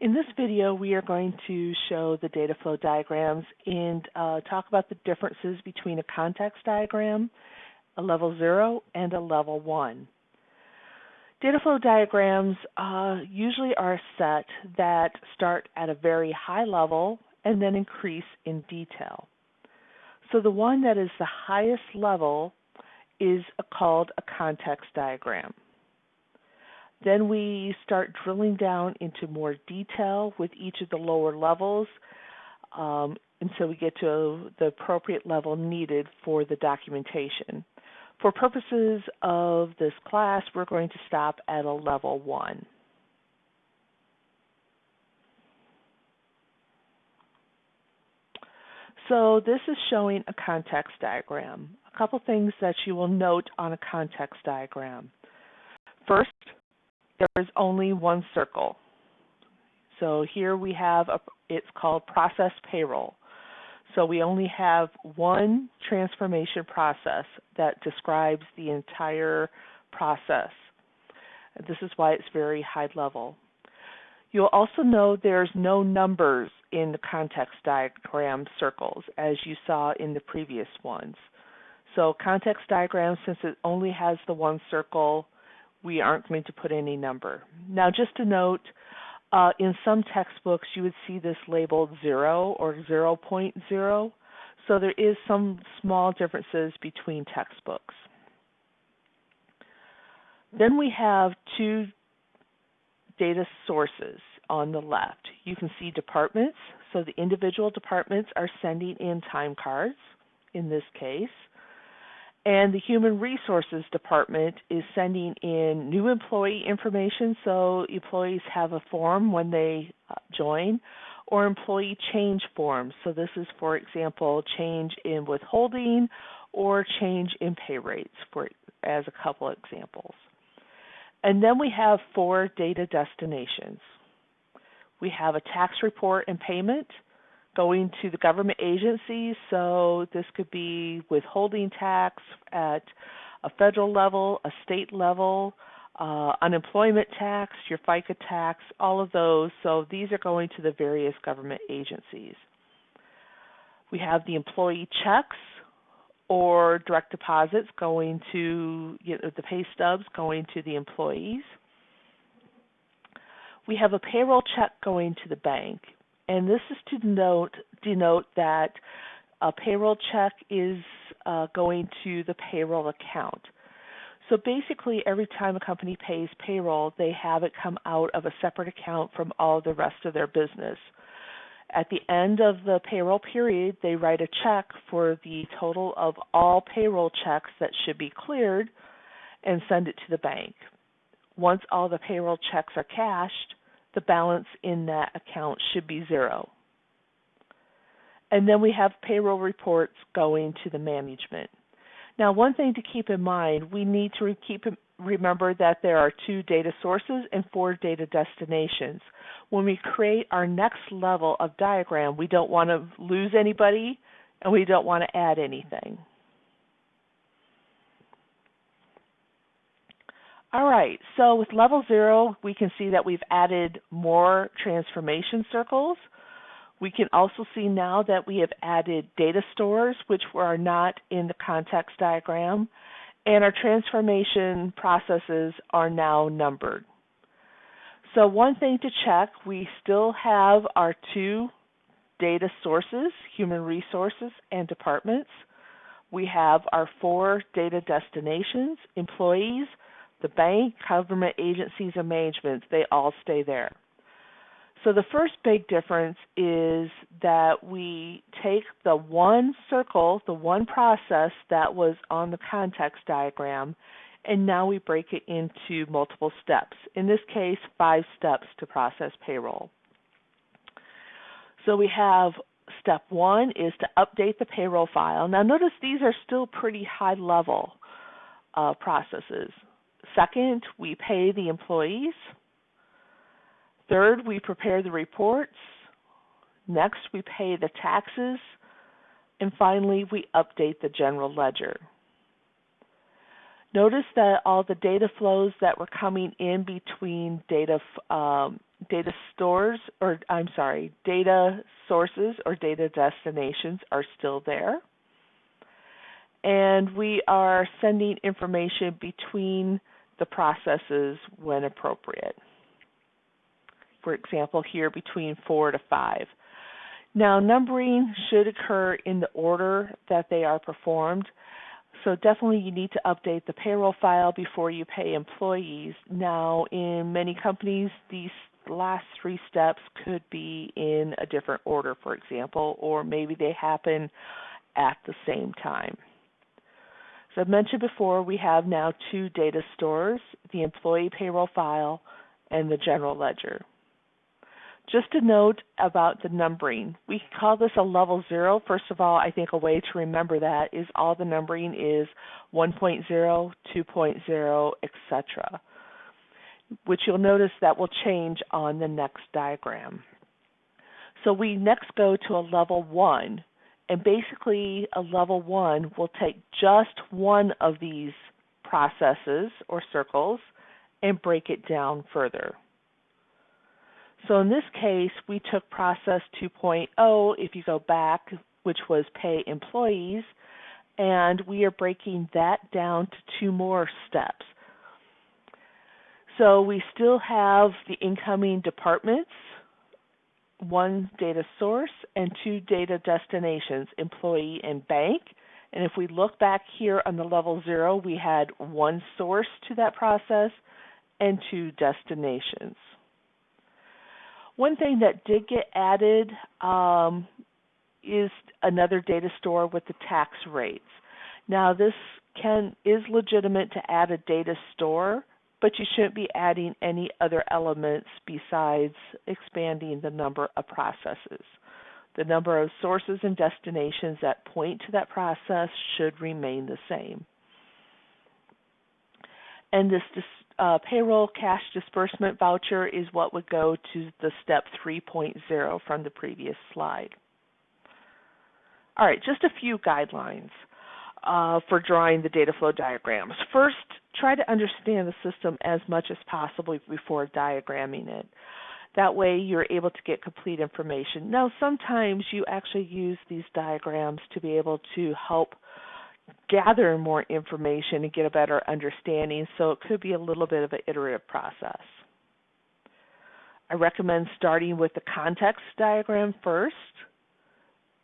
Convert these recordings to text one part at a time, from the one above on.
In this video, we are going to show the data flow diagrams and uh, talk about the differences between a context diagram, a level 0, and a level 1. Data flow diagrams uh, usually are a set that start at a very high level and then increase in detail. So the one that is the highest level is called a context diagram. Then we start drilling down into more detail with each of the lower levels um, until we get to the appropriate level needed for the documentation. For purposes of this class, we're going to stop at a level 1. So this is showing a context diagram. A couple things that you will note on a context diagram. First, there is only one circle. So here we have, a, it's called process payroll. So we only have one transformation process that describes the entire process. This is why it's very high level. You'll also know there's no numbers in the context diagram circles as you saw in the previous ones. So context diagram, since it only has the one circle, we aren't going to put any number. Now just a note, uh, in some textbooks you would see this labeled 0 or 0.0, so there is some small differences between textbooks. Then we have two data sources on the left. You can see departments, so the individual departments are sending in time cards in this case. And the Human Resources Department is sending in new employee information, so employees have a form when they uh, join, or employee change forms. So this is, for example, change in withholding or change in pay rates, for as a couple examples. And then we have four data destinations. We have a tax report and payment, going to the government agencies. So this could be withholding tax at a federal level, a state level, uh, unemployment tax, your FICA tax, all of those. So these are going to the various government agencies. We have the employee checks or direct deposits going to you know, the pay stubs going to the employees. We have a payroll check going to the bank and this is to denote, denote that a payroll check is uh, going to the payroll account. So basically, every time a company pays payroll, they have it come out of a separate account from all the rest of their business. At the end of the payroll period, they write a check for the total of all payroll checks that should be cleared and send it to the bank. Once all the payroll checks are cashed, the balance in that account should be zero. And then we have payroll reports going to the management. Now, one thing to keep in mind, we need to keep remember that there are two data sources and four data destinations. When we create our next level of diagram, we don't want to lose anybody and we don't want to add anything. All right, so with level zero, we can see that we've added more transformation circles. We can also see now that we have added data stores, which are not in the context diagram, and our transformation processes are now numbered. So one thing to check, we still have our two data sources, human resources and departments. We have our four data destinations, employees, the bank, government agencies, and managements, they all stay there. So the first big difference is that we take the one circle, the one process that was on the context diagram, and now we break it into multiple steps. In this case, five steps to process payroll. So we have step one is to update the payroll file. Now notice these are still pretty high level uh, processes. Second, we pay the employees. Third, we prepare the reports. Next, we pay the taxes. And finally, we update the general ledger. Notice that all the data flows that were coming in between data um, data stores, or I'm sorry, data sources or data destinations are still there. And we are sending information between the processes when appropriate. For example, here between 4 to 5. Now, numbering should occur in the order that they are performed. So definitely you need to update the payroll file before you pay employees. Now, in many companies, these last three steps could be in a different order, for example, or maybe they happen at the same time. So I've mentioned before, we have now two data stores, the employee payroll file and the general ledger. Just a note about the numbering. We call this a level zero. First of all, I think a way to remember that is all the numbering is 1.0, 2.0, etc., which you'll notice that will change on the next diagram. So we next go to a level one, and basically a level one will take just one of these processes or circles and break it down further. So in this case, we took process 2.0, if you go back, which was pay employees, and we are breaking that down to two more steps. So we still have the incoming departments, one data source, and two data destinations, employee and bank. And if we look back here on the level zero, we had one source to that process and two destinations. One thing that did get added um, is another data store with the tax rates. Now this can is legitimate to add a data store, but you shouldn't be adding any other elements besides expanding the number of processes. The number of sources and destinations that point to that process should remain the same. And this uh, payroll cash disbursement voucher is what would go to the step 3.0 from the previous slide. All right, just a few guidelines uh, for drawing the data flow diagrams. First, try to understand the system as much as possible before diagramming it. That way you're able to get complete information. Now sometimes you actually use these diagrams to be able to help gather more information and get a better understanding, so it could be a little bit of an iterative process. I recommend starting with the context diagram first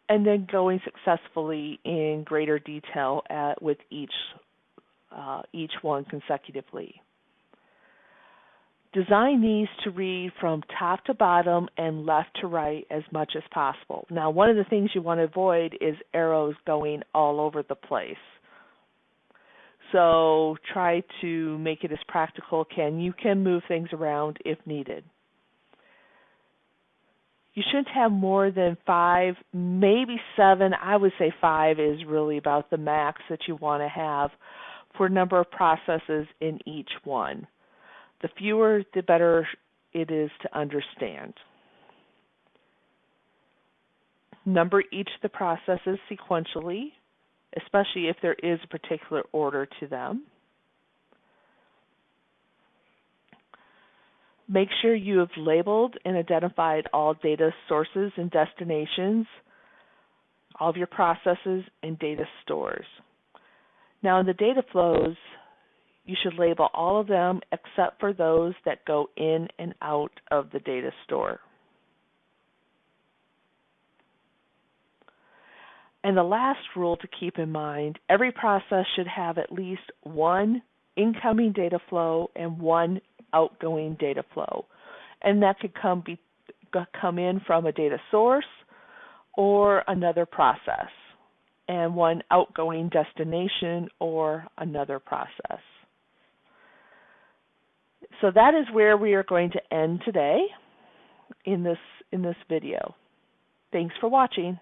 and then going successfully in greater detail at, with each, uh, each one consecutively. Design these to read from top to bottom and left to right as much as possible. Now, one of the things you want to avoid is arrows going all over the place. So try to make it as practical can. You can move things around if needed. You shouldn't have more than five, maybe seven. I would say five is really about the max that you want to have for number of processes in each one. The fewer, the better it is to understand. Number each of the processes sequentially, especially if there is a particular order to them. Make sure you have labeled and identified all data sources and destinations, all of your processes and data stores. Now in the data flows, you should label all of them except for those that go in and out of the data store. And the last rule to keep in mind, every process should have at least one incoming data flow and one outgoing data flow. And that could come be come in from a data source or another process and one outgoing destination or another process. So that is where we are going to end today in this in this video. Thanks for watching.